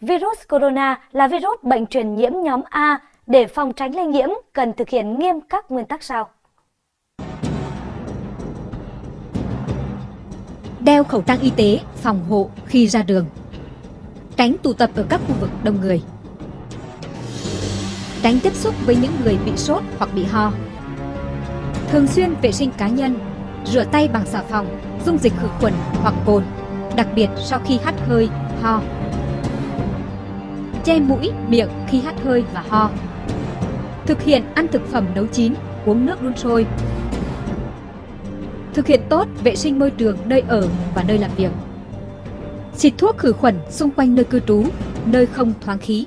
Virus corona là virus bệnh truyền nhiễm nhóm A. Để phòng tránh lây nhiễm, cần thực hiện nghiêm các nguyên tắc sau. Đeo khẩu trang y tế phòng hộ khi ra đường. Tránh tụ tập ở các khu vực đông người. Tránh tiếp xúc với những người bị sốt hoặc bị ho. Thường xuyên vệ sinh cá nhân, rửa tay bằng xà phòng, dung dịch khử khuẩn hoặc cồn, đặc biệt sau khi hắt hơi, ho. Che mũi, miệng khi hắt hơi và ho. Thực hiện ăn thực phẩm nấu chín, uống nước đun sôi. Thực hiện tốt vệ sinh môi trường nơi ở và nơi làm việc. Xịt thuốc khử khuẩn xung quanh nơi cư trú, nơi không thoáng khí.